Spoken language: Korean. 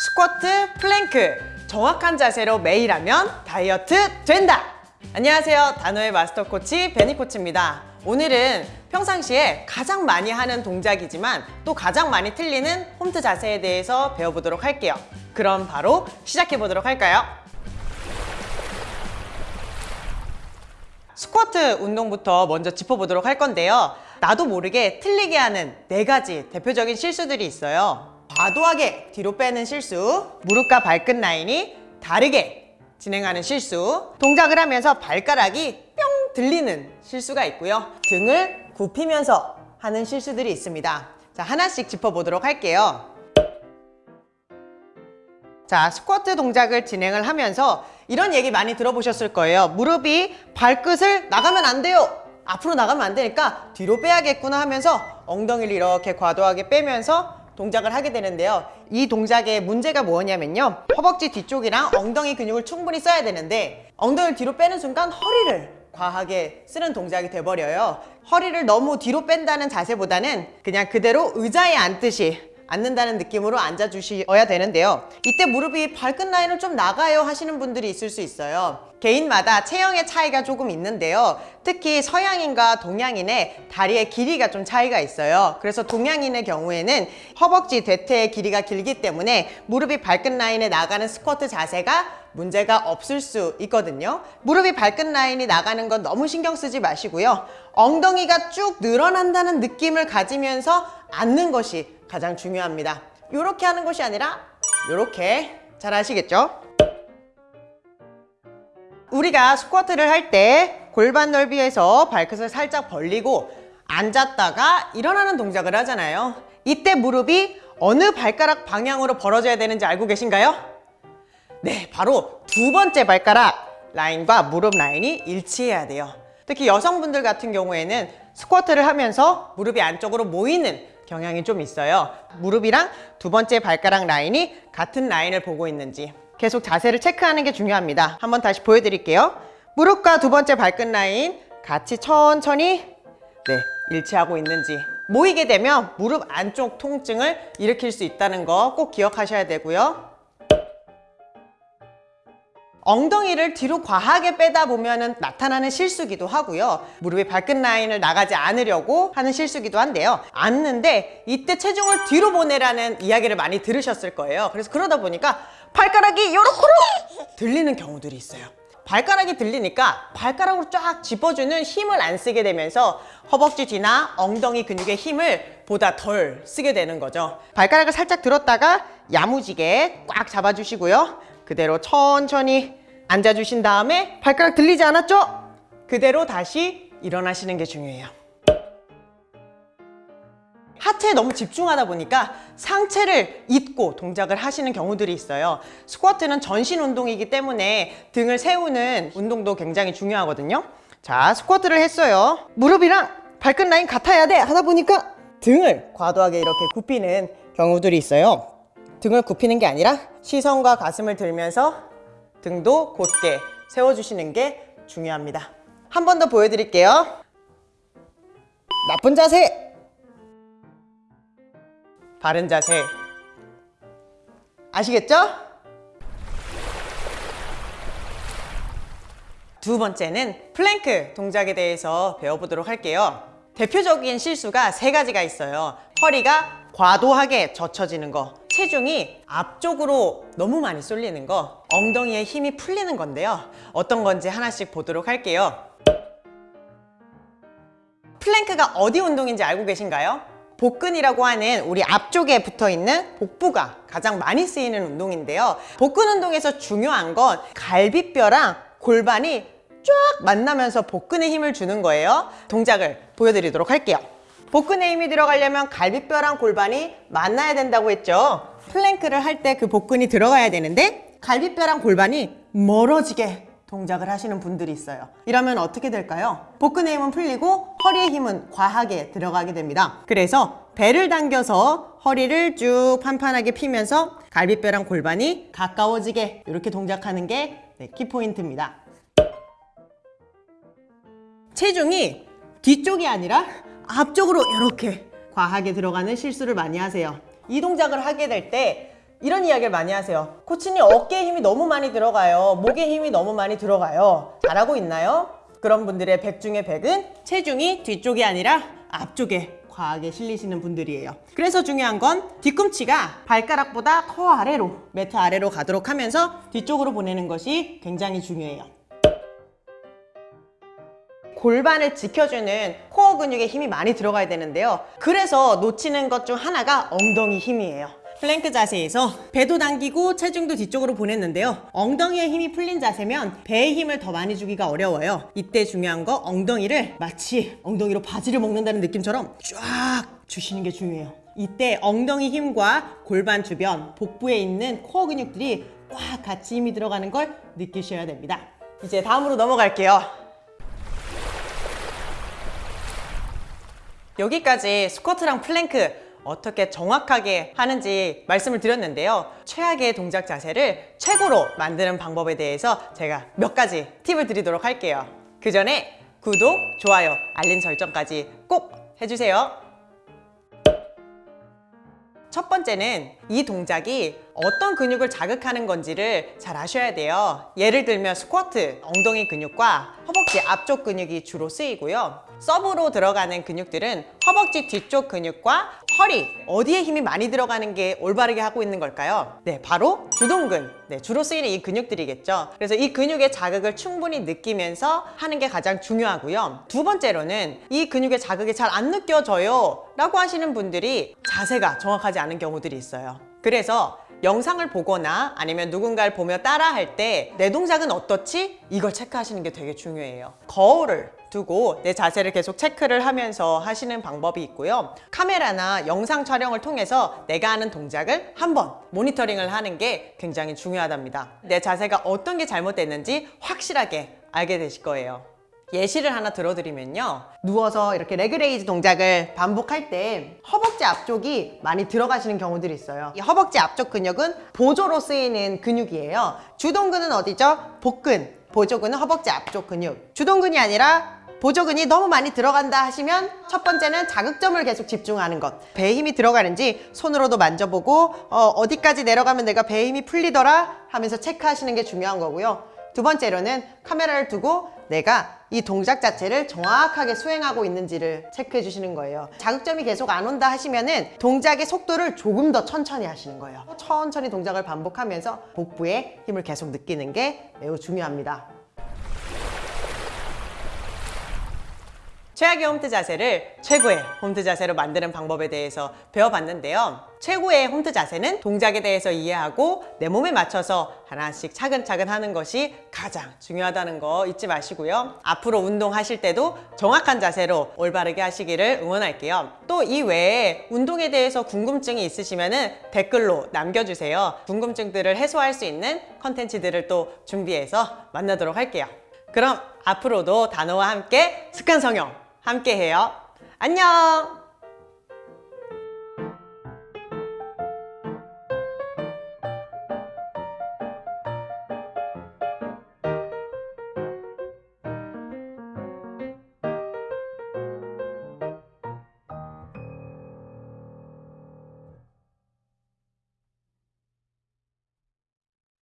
스쿼트, 플랭크. 정확한 자세로 매일 하면 다이어트 된다! 안녕하세요. 단호의 마스터 코치 베니 코치입니다. 오늘은 평상시에 가장 많이 하는 동작이지만 또 가장 많이 틀리는 홈트 자세에 대해서 배워보도록 할게요. 그럼 바로 시작해 보도록 할까요? 스쿼트 운동부터 먼저 짚어보도록 할 건데요. 나도 모르게 틀리게 하는 네 가지 대표적인 실수들이 있어요 과도하게 뒤로 빼는 실수 무릎과 발끝 라인이 다르게 진행하는 실수 동작을 하면서 발가락이 뿅 들리는 실수가 있고요. 등을 굽히면서 하는 실수들이 있습니다. 자 하나씩 짚어보도록 할게요. 자 스쿼트 동작을 진행을 하면서 이런 얘기 많이 들어보셨을 거예요. 무릎이 발끝을 나가면 안 돼요. 앞으로 나가면 안 되니까 뒤로 빼야겠구나 하면서 엉덩이를 이렇게 과도하게 빼면서 동작을 하게 되는데요. 이 동작의 문제가 뭐냐면요. 허벅지 뒤쪽이랑 엉덩이 근육을 충분히 써야 되는데 엉덩이를 뒤로 빼는 순간 허리를 과하게 쓰는 동작이 돼버려요. 허리를 너무 뒤로 뺀다는 자세보다는 그냥 그대로 의자에 앉듯이 앉는다는 느낌으로 앉아주셔야 되는데요. 이때 무릎이 발끝 라인을 좀 나가요 하시는 분들이 있을 수 있어요. 개인마다 체형의 차이가 조금 있는데요. 특히 서양인과 동양인의 다리의 길이가 좀 차이가 있어요. 그래서 동양인의 경우에는 허벅지 대퇴의 길이가 길기 때문에 무릎이 발끝 라인에 나가는 스쿼트 자세가 문제가 없을 수 있거든요. 무릎이 발끝 라인이 나가는 건 너무 신경 쓰지 마시고요. 엉덩이가 쭉 늘어난다는 느낌을 가지면서 앉는 것이 가장 중요합니다 이렇게 하는 것이 아니라 이렇게 잘 아시겠죠? 우리가 스쿼트를 할 때 골반 넓이에서 발끝을 살짝 벌리고 앉았다가 일어나는 동작을 하잖아요 이때 무릎이 어느 발가락 방향으로 벌어져야 되는지 알고 계신가요? 네, 바로 두 번째 발가락 라인과 무릎 라인이 일치해야 돼요 특히 여성분들 같은 경우에는 스쿼트를 하면서 무릎이 안쪽으로 모이는 경향이 좀 있어요. 무릎이랑 두 번째 발가락 라인이 같은 라인을 보고 있는지 계속 자세를 체크하는 게 중요합니다. 한번 다시 보여드릴게요. 무릎과 두 번째 발끝 라인 같이 천천히 네 일치하고 있는지 모이게 되면 무릎 안쪽 통증을 일으킬 수 있다는 거 꼭 기억하셔야 되고요 엉덩이를 뒤로 과하게 빼다 보면 나타나는 실수기도 하고요. 무릎이 발끝 라인을 나가지 않으려고 하는 실수기도 한데요. 앉는데 이때 체중을 뒤로 보내라는 이야기를 많이 들으셨을 거예요. 그래서 그러다 보니까 발가락이 요렇게로 들리는 경우들이 있어요. 발가락이 들리니까 발가락으로 쫙 짚어주는 힘을 안 쓰게 되면서 허벅지 뒤나 엉덩이 근육의 힘을 보다 덜 쓰게 되는 거죠. 발가락을 살짝 들었다가 야무지게 꽉 잡아주시고요. 그대로 천천히 앉아주신 다음에 발가락 들리지 않았죠? 그대로 다시 일어나시는 게 중요해요. 하체에 너무 집중하다 보니까 상체를 잊고 동작을 하시는 경우들이 있어요. 스쿼트는 전신 운동이기 때문에 등을 세우는 운동도 굉장히 중요하거든요. 자 스쿼트를 했어요. 무릎이랑 발끝 라인 같아야 돼 하다 보니까 등을 과도하게 이렇게 굽히는 경우들이 있어요. 등을 굽히는 게 아니라 시선과 가슴을 들면서 등도 곧게 세워주시는 게 중요합니다. 한 번 더 보여드릴게요. 나쁜 자세! 바른 자세. 아시겠죠? 두 번째는 플랭크 동작에 대해서 배워보도록 할게요. 대표적인 실수가 세 가지가 있어요. 허리가 과도하게 젖혀지는 거 체중이 앞쪽으로 너무 많이 쏠리는 거 엉덩이에 힘이 풀리는 건데요. 어떤 건지 하나씩 보도록 할게요. 플랭크가 어디 운동인지 알고 계신가요? 복근이라고 하는 우리 앞쪽에 붙어있는 복부가 가장 많이 쓰이는 운동인데요. 복근 운동에서 중요한 건 갈비뼈랑 골반이 쫙 만나면서 복근에 힘을 주는 거예요. 동작을 보여드리도록 할게요. 복근에 힘이 들어가려면 갈비뼈랑 골반이 만나야 된다고 했죠. 플랭크를 할 때 그 복근이 들어가야 되는데 갈비뼈랑 골반이 멀어지게 동작을 하시는 분들이 있어요. 이러면 어떻게 될까요? 복근의 힘은 풀리고 허리의 힘은 과하게 들어가게 됩니다. 그래서 배를 당겨서 허리를 쭉 판판하게 피면서 갈비뼈랑 골반이 가까워지게 이렇게 동작하는 게 네, 키포인트입니다. 체중이 뒤쪽이 아니라 앞쪽으로 이렇게 과하게 들어가는 실수를 많이 하세요. 이 동작을 하게 될때 이런 이야기를 많이 하세요. 코치님 어깨에 힘이 너무 많이 들어가요. 목에 힘이 너무 많이 들어가요. 잘하고 있나요? 그런 분들의 100 중에 100은 체중이 뒤쪽이 아니라 앞쪽에 과하게 실리시는 분들이에요. 그래서 중요한 건 뒤꿈치가 발가락보다 더 아래로, 매트 아래로 가도록 하면서 뒤쪽으로 보내는 것이 굉장히 중요해요. 골반을 지켜주는 코어 근육에 힘이 많이 들어가야 되는데요. 그래서 놓치는 것 중 하나가 엉덩이 힘이에요. 플랭크 자세에서 배도 당기고 체중도 뒤쪽으로 보냈는데요. 엉덩이에 힘이 풀린 자세면 배에 힘을 더 많이 주기가 어려워요. 이때 중요한 거 엉덩이를 마치 엉덩이로 바지를 먹는다는 느낌처럼 쫙 주시는 게 중요해요. 이때 엉덩이 힘과 골반 주변, 복부에 있는 코어 근육들이 꽉 같이 힘이 들어가는 걸 느끼셔야 됩니다. 이제 다음으로 넘어갈게요. 여기까지 스쿼트랑 플랭크 어떻게 정확하게 하는지 말씀을 드렸는데요. 최악의 동작 자세를 최고로 만드는 방법에 대해서 제가 몇 가지 팁을 드리도록 할게요. 그 전에 구독, 좋아요, 알림 설정까지 꼭 해주세요. 첫 번째는 이 동작이 어떤 근육을 자극하는 건지를 잘 아셔야 돼요. 예를 들면 스쿼트, 엉덩이 근육과 허벅지 앞쪽 근육이 주로 쓰이고요. 서브로 들어가는 근육들은 허벅지 뒤쪽 근육과 허리, 어디에 힘이 많이 들어가는 게 올바르게 하고 있는 걸까요? 네, 바로 주동근. 네, 주로 쓰이는 이 근육들이겠죠. 그래서 이 근육의 자극을 충분히 느끼면서 하는 게 가장 중요하고요. 두 번째로는 이 근육의 자극이 잘 안 느껴져요. 라고 하시는 분들이 자세가 정확하지 않은 경우들이 있어요. 그래서 영상을 보거나 아니면 누군가를 보며 따라 할 때 내 동작은 어떻지? 이걸 체크하시는 게 되게 중요해요. 거울을 두고 내 자세를 계속 체크를 하면서 하시는 방법이 있고요. 카메라나 영상 촬영을 통해서 내가 하는 동작을 한번 모니터링을 하는 게 굉장히 중요하답니다. 내 자세가 어떤 게 잘못됐는지 확실하게 알게 되실 거예요. 예시를 하나 들어드리면요. 누워서 이렇게 leg raise 동작을 반복할 때 허벅지 앞쪽이 많이 들어가시는 경우들이 있어요. 이 허벅지 앞쪽 근육은 보조로 쓰이는 근육이에요. 주동근은 어디죠? 복근. 보조근은 허벅지 앞쪽 근육. 주동근이 아니라 보조근이 너무 많이 들어간다 하시면 첫 번째는 자극점을 계속 집중하는 것 배에 힘이 들어가는지 손으로도 만져보고 어디까지 내려가면 내가 배에 힘이 풀리더라 하면서 체크하시는 게 중요한 거고요 두 번째로는 카메라를 두고 내가 이 동작 자체를 정확하게 수행하고 있는지를 체크해 주시는 거예요. 자극점이 계속 안 온다 하시면은 동작의 속도를 조금 더 천천히 하시는 거예요. 천천히 동작을 반복하면서 복부에 힘을 계속 느끼는 게 매우 중요합니다 최악의 홈트 자세를 최고의 홈트 자세로 만드는 방법에 대해서 배워봤는데요. 최고의 홈트 자세는 동작에 대해서 이해하고 내 몸에 맞춰서 하나씩 차근차근 하는 것이 가장 중요하다는 거 잊지 마시고요. 앞으로 운동하실 때도 정확한 자세로 올바르게 하시기를 응원할게요. 또 이 외에 운동에 대해서 궁금증이 있으시면 댓글로 남겨주세요. 궁금증들을 해소할 수 있는 컨텐츠들을 또 준비해서 만나도록 할게요. 그럼 앞으로도 단어와 함께 습관 성형 함께 해요. 안녕!